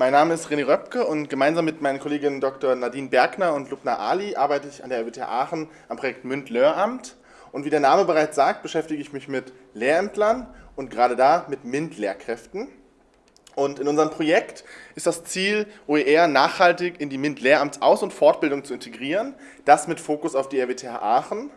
Mein Name ist René Röpke und gemeinsam mit meinen Kolleginnen Dr. Nadine Bergner und Lubna Ali arbeite ich an der RWTH Aachen am Projekt MÜND-Lehramt. Und wie der Name bereits sagt, beschäftige ich mich mit Lehrämtlern und gerade da mit MINT-Lehrkräften. Und in unserem Projekt ist das Ziel, OER nachhaltig in die MINT-Lehramts-Aus- und Fortbildung zu integrieren, das mit Fokus auf die RWTH Aachen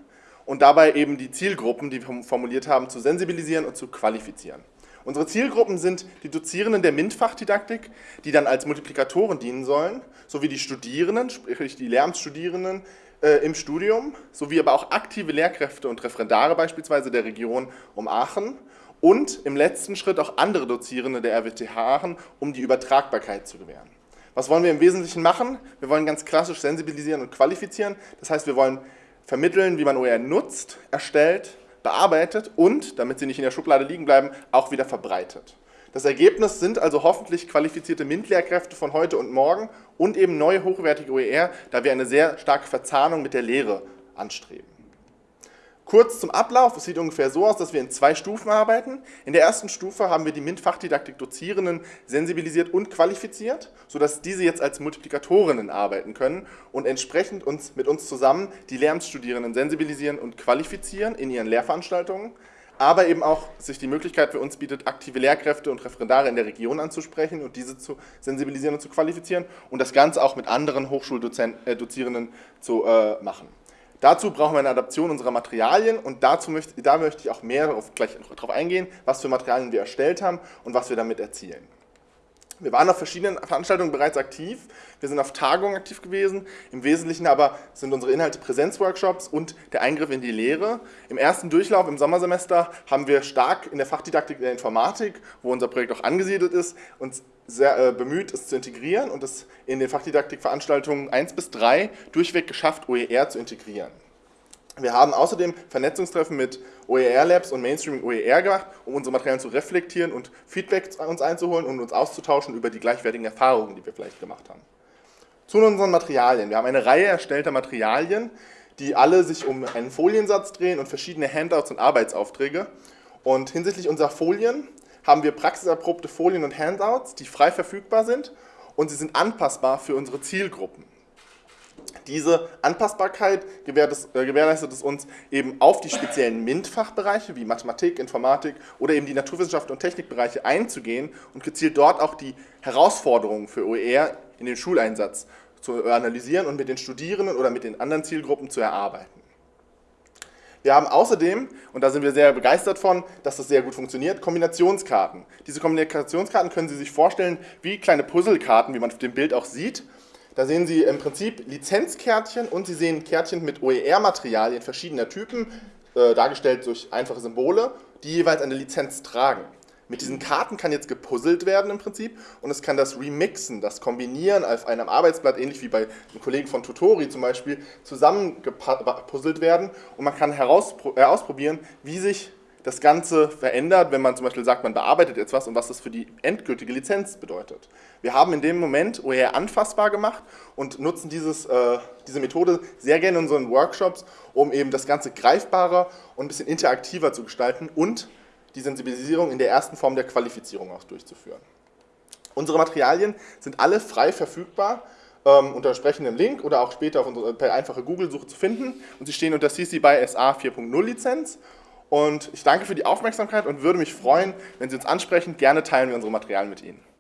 und dabei eben die Zielgruppen, die wir formuliert haben, zu sensibilisieren und zu qualifizieren. Unsere Zielgruppen sind die Dozierenden der MINT-Fachdidaktik, die dann als Multiplikatoren dienen sollen, sowie die Studierenden, sprich die Lehramtsstudierenden äh, im Studium, sowie aber auch aktive Lehrkräfte und Referendare beispielsweise der Region um Aachen und im letzten Schritt auch andere Dozierende der RWTH Aachen, um die Übertragbarkeit zu gewähren. Was wollen wir im Wesentlichen machen? Wir wollen ganz klassisch sensibilisieren und qualifizieren. Das heißt, wir wollen vermitteln, wie man OER nutzt, erstellt, bearbeitet und, damit sie nicht in der Schublade liegen bleiben, auch wieder verbreitet. Das Ergebnis sind also hoffentlich qualifizierte MINT-Lehrkräfte von heute und morgen und eben neue hochwertige OER, da wir eine sehr starke Verzahnung mit der Lehre anstreben. Kurz zum Ablauf, es sieht ungefähr so aus, dass wir in zwei Stufen arbeiten. In der ersten Stufe haben wir die MINT-Fachdidaktik-Dozierenden sensibilisiert und qualifiziert, sodass diese jetzt als Multiplikatorinnen arbeiten können und entsprechend uns, mit uns zusammen die Lehramtsstudierenden sensibilisieren und qualifizieren in ihren Lehrveranstaltungen, aber eben auch sich die Möglichkeit für uns bietet, aktive Lehrkräfte und Referendare in der Region anzusprechen und diese zu sensibilisieren und zu qualifizieren und das Ganze auch mit anderen Hochschuldozierenden äh, zu äh, machen. Dazu brauchen wir eine Adaption unserer Materialien und dazu möchte, da möchte ich auch mehr darauf, gleich darauf eingehen, was für Materialien wir erstellt haben und was wir damit erzielen. Wir waren auf verschiedenen Veranstaltungen bereits aktiv. Wir sind auf Tagungen aktiv gewesen. Im Wesentlichen aber sind unsere Inhalte Präsenzworkshops und der Eingriff in die Lehre. Im ersten Durchlauf im Sommersemester haben wir stark in der Fachdidaktik der Informatik, wo unser Projekt auch angesiedelt ist, uns sehr äh, bemüht, es zu integrieren und es in den Fachdidaktikveranstaltungen 1 bis 3 durchweg geschafft, OER zu integrieren. Wir haben außerdem Vernetzungstreffen mit OER-Labs und Mainstreaming OER gemacht, um unsere Materialien zu reflektieren und Feedback uns einzuholen und uns auszutauschen über die gleichwertigen Erfahrungen, die wir vielleicht gemacht haben. Zu unseren Materialien. Wir haben eine Reihe erstellter Materialien, die alle sich um einen Foliensatz drehen und verschiedene Handouts und Arbeitsaufträge. Und hinsichtlich unserer Folien haben wir praxiserprobte Folien und Handouts, die frei verfügbar sind und sie sind anpassbar für unsere Zielgruppen. Diese Anpassbarkeit äh, gewährleistet es uns eben auf die speziellen MINT-Fachbereiche wie Mathematik, Informatik oder eben die Naturwissenschaften und Technikbereiche einzugehen und gezielt dort auch die Herausforderungen für OER in den Schuleinsatz zu analysieren und mit den Studierenden oder mit den anderen Zielgruppen zu erarbeiten. Wir haben außerdem, und da sind wir sehr begeistert von, dass das sehr gut funktioniert, Kombinationskarten. Diese Kombinationskarten können Sie sich vorstellen wie kleine Puzzlekarten, wie man auf dem Bild auch sieht. Da sehen Sie im Prinzip Lizenzkärtchen und Sie sehen Kärtchen mit OER-Materialien verschiedener Typen, äh, dargestellt durch einfache Symbole, die jeweils eine Lizenz tragen. Mit diesen Karten kann jetzt gepuzzelt werden im Prinzip und es kann das Remixen, das Kombinieren auf einem Arbeitsblatt, ähnlich wie bei einem Kollegen von Tutori zum Beispiel, zusammengepuzzelt werden und man kann heraus, äh, wie sich das Ganze verändert, wenn man zum Beispiel sagt, man bearbeitet jetzt was und was das für die endgültige Lizenz bedeutet. Wir haben in dem Moment OER anfassbar gemacht und nutzen dieses, äh, diese Methode sehr gerne in unseren Workshops, um eben das Ganze greifbarer und ein bisschen interaktiver zu gestalten und die Sensibilisierung in der ersten Form der Qualifizierung auch durchzuführen. Unsere Materialien sind alle frei verfügbar ähm, unter entsprechendem Link oder auch später unsere, per einfache Google-Suche zu finden und sie stehen unter CC BY SA 4.0 Lizenz und ich danke für die Aufmerksamkeit und würde mich freuen, wenn Sie uns ansprechen. Gerne teilen wir unsere Materialien mit Ihnen.